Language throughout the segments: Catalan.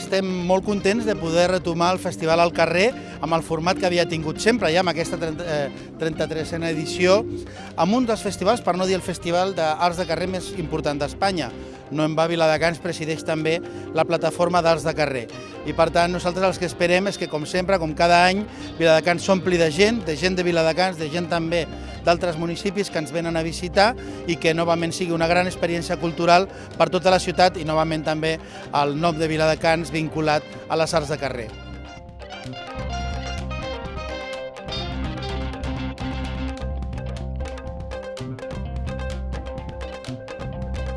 estem molt contents de poder retomar el festival al carrer amb el format que havia tingut sempre, ja amb aquesta 30, eh, 33a edició, amb un dels festivals, per no dir el festival d'arts de carrer més important d'Espanya. No en va Viladecans presideix també la plataforma d'arts de carrer. I per tant, nosaltres els que esperem és que, com sempre, com cada any, Viladecans s'ompli de gent, de gent de Viladecans, de gent també d'altres municipis que ens venen a visitar i que novament sigui una gran experiència cultural per tota la ciutat i novament també el nom de Viladecans vinculat a les arts de carrer.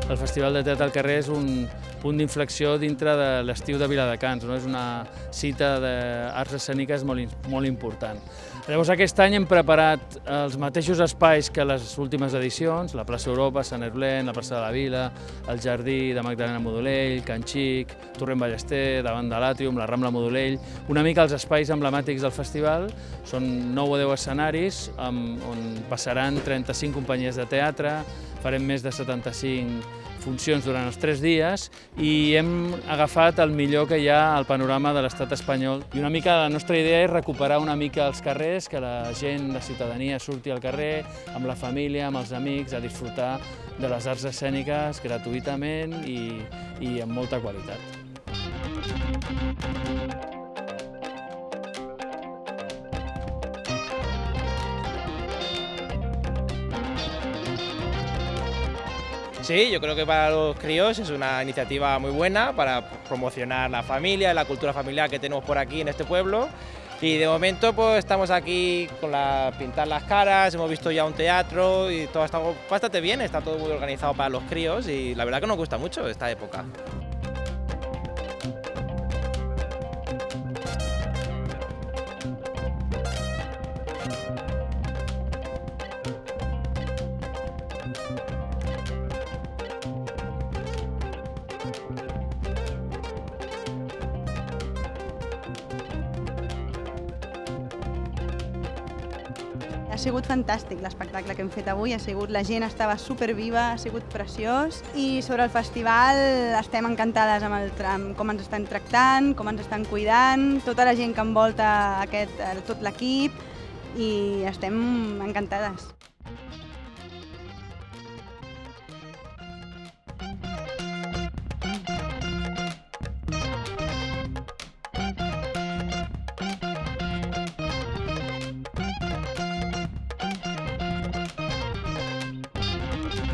El Festival de Teatre al Carrer és un punt d'inflexió dintre de l'estiu de Viladecans, no? és una cita d'arts escèniques molt, molt important. Llavors aquest any hem preparat els mateixos espais que les últimes edicions, la plaça Europa, Sant Herblen, la plaça de la Vila, el jardí de Magdalena Modolell, Can Xic, Torrent Ballester, davant de l'Àtrium, la Rambla Modolell, una mica els espais emblemàtics del festival, són 9 o 10 escenaris on passaran 35 companyies de teatre, farem més de 75 funcions durant els tres dies i hem agafat el millor que hi ha al panorama de l'estat espanyol. I una mica la nostra idea és recuperar una mica els carrers, que la gent, la ciutadania surti al carrer amb la família, amb els amics, a disfrutar de les arts escèniques gratuïtament i, i amb molta qualitat. Sí, yo creo que para los críos es una iniciativa muy buena para promocionar la familia, la cultura familiar que tenemos por aquí en este pueblo. Y de momento pues estamos aquí con la pintar las caras, hemos visto ya un teatro y todo está bastante bien, está todo muy organizado para los críos y la verdad que nos gusta mucho esta época. Ha sigut fantàstic l'espectacle que hem fet avui, ha sigut, la gent estava superviva, ha sigut preciós i sobre el festival estem encantades amb, el, amb com ens estan tractant, com ens estan cuidant, tota la gent que envolta aquest, tot l'equip i estem encantades.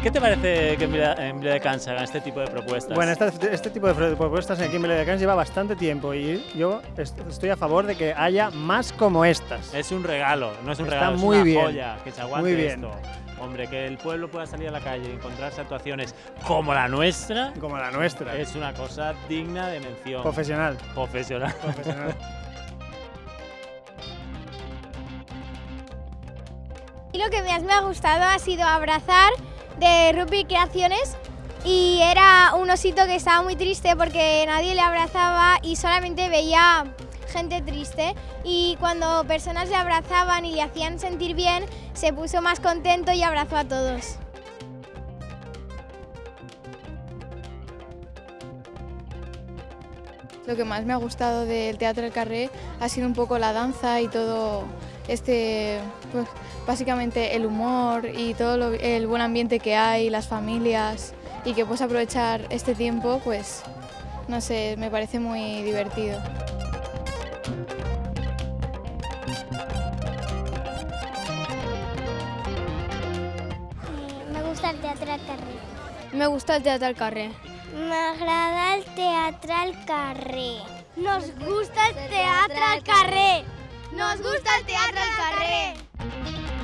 ¿Qué te parece que en Viladecans hagan este tipo de propuestas? Bueno, este, este, tipo de propuestas aquí en Viladecans lleva bastante tiempo y yo estoy a favor de que haya más como estas. Es un regalo, no es un Está regalo, muy es una bien, joya, que se aguante muy bien. esto. Hombre, que el pueblo pueda salir a la calle y encontrarse actuaciones como la nuestra Como la nuestra. es una cosa digna de mención. Profesional. Profesional. profesional. Y lo que más me ha gustado ha sido abrazar de Rugby Creaciones y era un osito que estaba muy triste porque nadie le abrazaba y solamente veía gente triste y cuando personas le abrazaban y le hacían sentir bien se puso más contento y abrazó a todos. Lo que más me ha gustado del Teatro del Carré ha sido un poco la danza y todo este, pues básicamente el humor y todo lo- el buen ambiente que hay, las familias y que puedes aprovechar este tiempo, pues no sé, me parece muy divertido. Me gusta el teatro al carrer. Me gusta el Teatro del Carré. M'agrada el teatre al carrer. Nos gusta el teatre al carrer. Nos gusta el teatre al carrer.